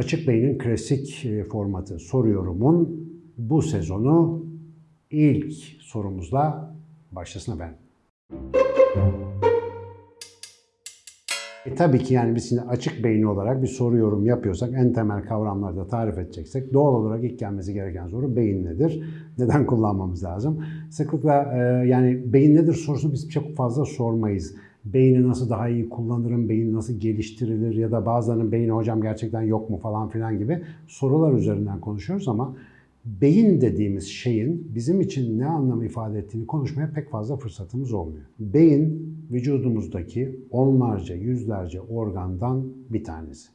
Açık Bey'in klasik e, formatı soruyorumun bu sezonu ilk sorumuzla başlasın ben. E tabii ki yani biz şimdi açık beyni olarak bir soru yorum yapıyorsak en temel kavramları da tarif edeceksek doğal olarak ilk gelmesi gereken soru beyin nedir? Neden kullanmamız lazım? Sıklıkla e, yani beyin nedir sorusunu biz çok fazla sormayız. Beyni nasıl daha iyi kullanırım, beyin nasıl geliştirilir ya da bazılarının beyni hocam gerçekten yok mu falan filan gibi sorular üzerinden konuşuyoruz ama beyin dediğimiz şeyin bizim için ne anlam ifade ettiğini konuşmaya pek fazla fırsatımız olmuyor. Beyin vücudumuzdaki onlarca, yüzlerce organdan bir tanesi.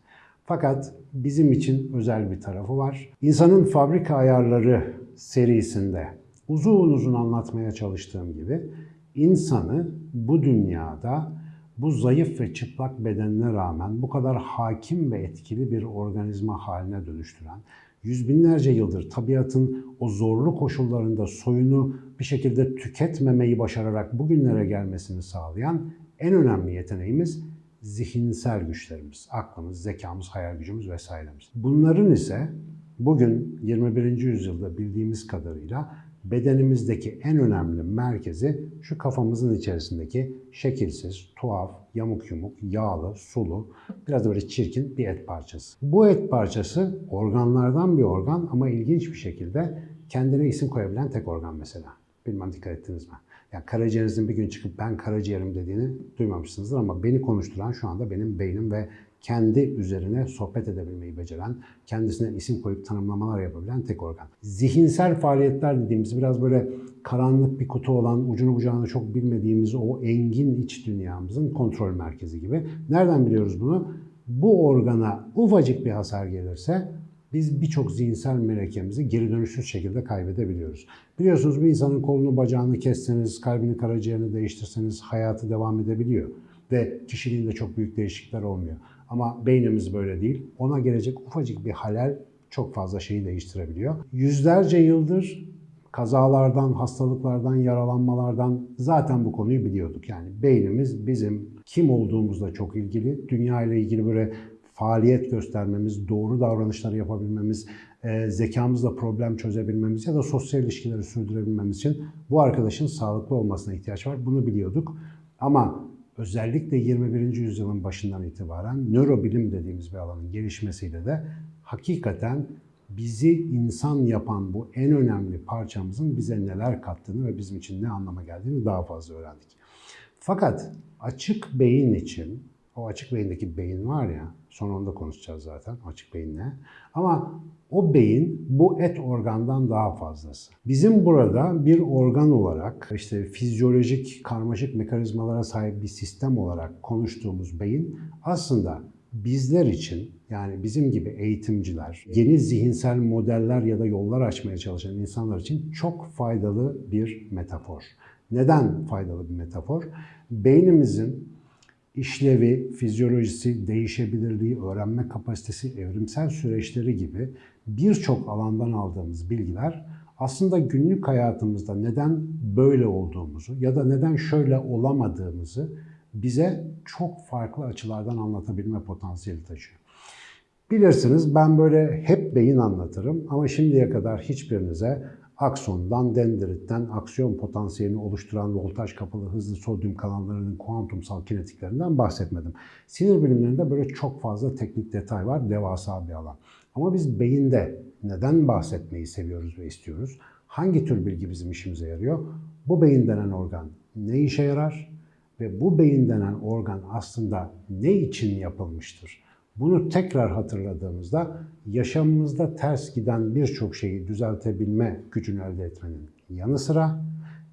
Fakat bizim için özel bir tarafı var. İnsanın fabrika ayarları serisinde uzun uzun anlatmaya çalıştığım gibi insanı bu dünyada bu zayıf ve çıplak bedenine rağmen bu kadar hakim ve etkili bir organizma haline dönüştüren, yüz binlerce yıldır tabiatın o zorlu koşullarında soyunu bir şekilde tüketmemeyi başararak bugünlere gelmesini sağlayan en önemli yeteneğimiz zihinsel güçlerimiz, aklımız, zekamız, hayal gücümüz vesairemiz. Bunların ise bugün 21. yüzyılda bildiğimiz kadarıyla bedenimizdeki en önemli merkezi şu kafamızın içerisindeki şekilsiz, tuhaf, yamuk yumuk, yağlı, sulu, biraz böyle çirkin bir et parçası. Bu et parçası organlardan bir organ ama ilginç bir şekilde kendine isim koyabilen tek organ mesela. Bilmem dikkat ettiniz mi? Yani karaciğerinizin bir gün çıkıp ben karaciğerim dediğini duymamışsınızdır ama beni konuşturan şu anda benim beynim ve kendi üzerine sohbet edebilmeyi beceren, kendisine isim koyup tanımlamalar yapabilen tek organ. Zihinsel faaliyetler dediğimiz biraz böyle karanlık bir kutu olan, ucunu bucağını çok bilmediğimiz o engin iç dünyamızın kontrol merkezi gibi. Nereden biliyoruz bunu? Bu organa ufacık bir hasar gelirse biz birçok zihinsel melekemizi geri dönüşsüz şekilde kaybedebiliyoruz. Biliyorsunuz bir insanın kolunu bacağını kesseniz, kalbini karaciğerini değiştirseniz hayatı devam edebiliyor. Ve kişiliğinde çok büyük değişiklikler olmuyor. Ama beynimiz böyle değil. Ona gelecek ufacık bir halel çok fazla şeyi değiştirebiliyor. Yüzlerce yıldır kazalardan, hastalıklardan, yaralanmalardan zaten bu konuyu biliyorduk. Yani beynimiz bizim kim olduğumuzla çok ilgili, dünya ile ilgili böyle faaliyet göstermemiz, doğru davranışları yapabilmemiz, e, zekamızla problem çözebilmemiz ya da sosyal ilişkileri sürdürebilmemiz için bu arkadaşın sağlıklı olmasına ihtiyaç var. Bunu biliyorduk. Ama özellikle 21. yüzyılın başından itibaren nörobilim dediğimiz bir alanın gelişmesiyle de hakikaten bizi insan yapan bu en önemli parçamızın bize neler kattığını ve bizim için ne anlama geldiğini daha fazla öğrendik. Fakat açık beyin için, o açık beyindeki beyin var ya, sonra onu da konuşacağız zaten açık beyin ne. Ama o beyin bu et organdan daha fazlası. Bizim burada bir organ olarak işte fizyolojik karmaşık mekanizmalara sahip bir sistem olarak konuştuğumuz beyin aslında bizler için yani bizim gibi eğitimciler, yeni zihinsel modeller ya da yollar açmaya çalışan insanlar için çok faydalı bir metafor. Neden faydalı bir metafor? Beynimizin işlevi, fizyolojisi, değişebilirliği, öğrenme kapasitesi, evrimsel süreçleri gibi birçok alandan aldığımız bilgiler aslında günlük hayatımızda neden böyle olduğumuzu ya da neden şöyle olamadığımızı bize çok farklı açılardan anlatabilme potansiyeli taşıyor. Bilirsiniz ben böyle hep beyin anlatırım ama şimdiye kadar hiçbirinize aksondan, dendritten, aksiyon potansiyelini oluşturan voltaj kapalı hızlı sodyum kanallarının kuantumsal kinetiklerinden bahsetmedim. Sinir bilimlerinde böyle çok fazla teknik detay var, devasa bir alan. Ama biz beyinde neden bahsetmeyi seviyoruz ve istiyoruz? Hangi tür bilgi bizim işimize yarıyor? Bu beyin denen organ ne işe yarar? Ve bu beyin denen organ aslında ne için yapılmıştır? Bunu tekrar hatırladığımızda yaşamımızda ters giden birçok şeyi düzeltebilme gücünü elde etmenin yanı sıra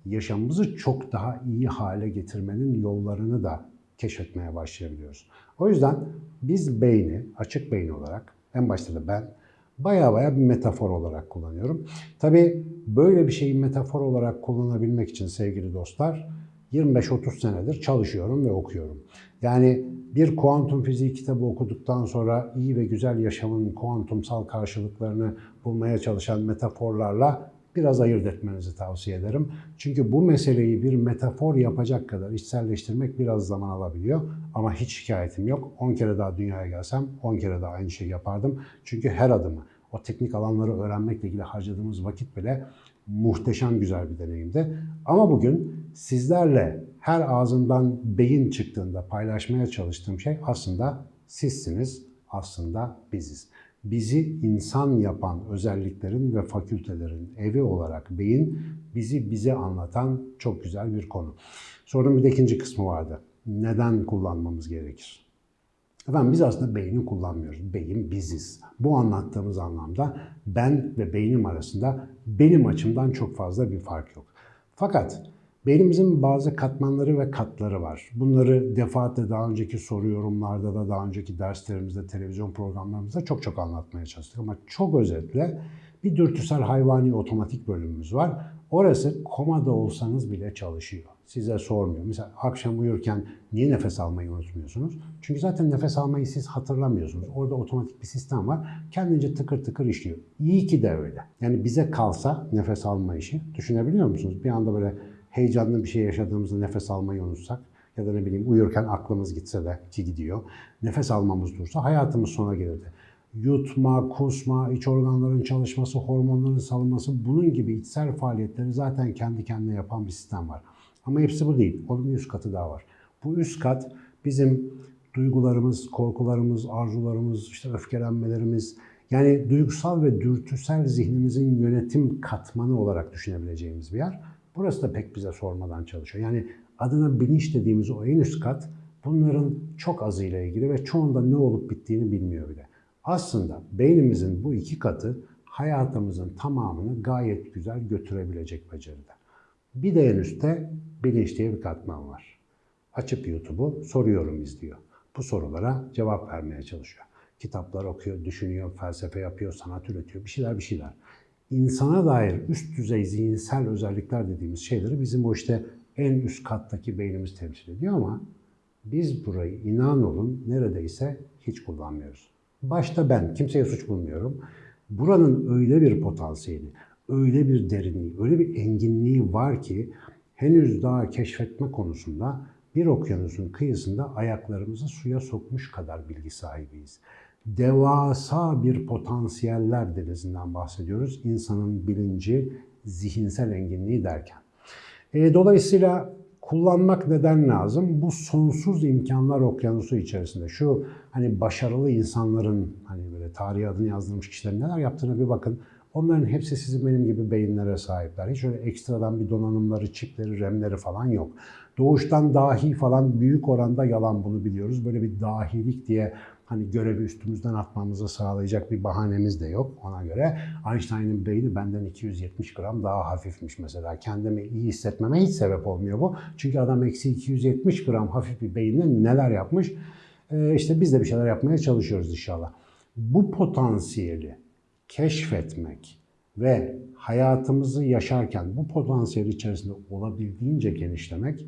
yaşamımızı çok daha iyi hale getirmenin yollarını da keşfetmeye başlayabiliyoruz. O yüzden biz beyni, açık beyin olarak, en başta da ben baya baya bir metafor olarak kullanıyorum. Tabii böyle bir şeyi metafor olarak kullanabilmek için sevgili dostlar, 25-30 senedir çalışıyorum ve okuyorum. Yani bir kuantum fiziği kitabı okuduktan sonra iyi ve güzel yaşamın kuantumsal karşılıklarını bulmaya çalışan metaforlarla biraz ayırt etmenizi tavsiye ederim. Çünkü bu meseleyi bir metafor yapacak kadar içselleştirmek biraz zaman alabiliyor. Ama hiç şikayetim yok. 10 kere daha dünyaya gelsem 10 kere daha aynı şeyi yapardım. Çünkü her adımı, o teknik alanları öğrenmekle ilgili harcadığımız vakit bile muhteşem güzel bir deneyimdi. Ama bugün sizlerle her ağzından beyin çıktığında paylaşmaya çalıştığım şey aslında sizsiniz, aslında biziz. Bizi insan yapan özelliklerin ve fakültelerin evi olarak beyin bizi bize anlatan çok güzel bir konu. Sorunun bir de ikinci kısmı vardı. Neden kullanmamız gerekir? Efendim biz aslında beyni kullanmıyoruz. Beyin biziz. Bu anlattığımız anlamda ben ve beynim arasında benim açımdan çok fazla bir fark yok. Fakat beynimizin bazı katmanları ve katları var. Bunları defaatle daha önceki soru yorumlarda da daha önceki derslerimizde, televizyon programlarımızda çok çok anlatmaya çalıştık. Ama çok özetle bir dürtüsel hayvani otomatik bölümümüz var. Orası komada olsanız bile çalışıyor. Size sormuyor. Mesela akşam uyurken niye nefes almayı unutmuyorsunuz? Çünkü zaten nefes almayı siz hatırlamıyorsunuz. Orada otomatik bir sistem var. Kendince tıkır tıkır işliyor. İyi ki de öyle. Yani bize kalsa nefes alma işi düşünebiliyor musunuz? Bir anda böyle heyecanlı bir şey yaşadığımızda nefes almayı unutsak ya da ne bileyim uyurken aklımız gitse de ki gidiyor. Nefes almamız dursa hayatımız sona gelirdi yutma, kusma, iç organların çalışması, hormonların salınması bunun gibi içsel faaliyetleri zaten kendi kendine yapan bir sistem var. Ama hepsi bu değil. Onun bir üst katı daha var. Bu üst kat bizim duygularımız, korkularımız, arzularımız, işte öfkelenmelerimiz, yani duygusal ve dürtüsel zihnimizin yönetim katmanı olarak düşünebileceğimiz bir yer. Burası da pek bize sormadan çalışıyor. Yani adına bilinç dediğimiz o en üst kat bunların çok azıyla ilgili ve çoğunda ne olup bittiğini bilmiyor bile. Aslında beynimizin bu iki katı hayatımızın tamamını gayet güzel götürebilecek beceride. Bir de en üstte bilinç diye bir katman var. Açıp YouTube'u soruyorum izliyor. Bu sorulara cevap vermeye çalışıyor. Kitaplar okuyor, düşünüyor, felsefe yapıyor, sanat üretiyor, bir şeyler bir şeyler. İnsana dair üst düzey zihinsel özellikler dediğimiz şeyleri bizim o işte en üst kattaki beynimiz temsil ediyor ama biz burayı inan olun neredeyse hiç kullanmıyoruz. Başta ben, kimseye suç bulmuyorum. Buranın öyle bir potansiyeli, öyle bir derinliği, öyle bir enginliği var ki henüz daha keşfetme konusunda bir okyanusun kıyısında ayaklarımızı suya sokmuş kadar bilgi sahibiyiz. Devasa bir potansiyeller denizinden bahsediyoruz. İnsanın bilinci, zihinsel enginliği derken. E, dolayısıyla kullanmak neden lazım? Bu sonsuz imkanlar okyanusu içerisinde. Şu hani başarılı insanların hani böyle tarihi adını yazdırmış kişilerin neler yaptığına bir bakın. Onların hepsi sizin benim gibi beyinlere sahipler. Hiç öyle ekstradan bir donanımları, çipleri, remleri falan yok. Doğuştan dahi falan büyük oranda yalan bunu biliyoruz. Böyle bir dahilik diye hani görevi üstümüzden atmamızı sağlayacak bir bahanemiz de yok ona göre. Einstein'ın beyni benden 270 gram daha hafifmiş mesela. Kendimi iyi hissetmeme hiç sebep olmuyor bu. Çünkü adam eksi 270 gram hafif bir beyinle neler yapmış. Ee, işte biz de bir şeyler yapmaya çalışıyoruz inşallah. Bu potansiyeli keşfetmek ve hayatımızı yaşarken bu potansiyel içerisinde olabildiğince genişlemek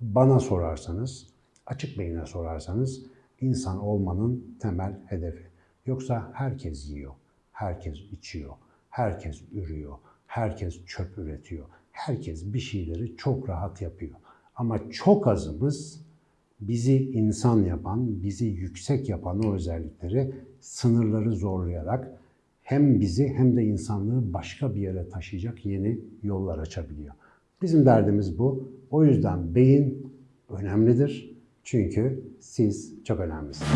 bana sorarsanız, açık beyine sorarsanız insan olmanın temel hedefi. Yoksa herkes yiyor, herkes içiyor, herkes ürüyor, herkes çöp üretiyor. Herkes bir şeyleri çok rahat yapıyor. Ama çok azımız bizi insan yapan, bizi yüksek yapan o özellikleri sınırları zorlayarak hem bizi hem de insanlığı başka bir yere taşıyacak yeni yollar açabiliyor. Bizim derdimiz bu. O yüzden beyin önemlidir. Çünkü siz çok önemlisiniz.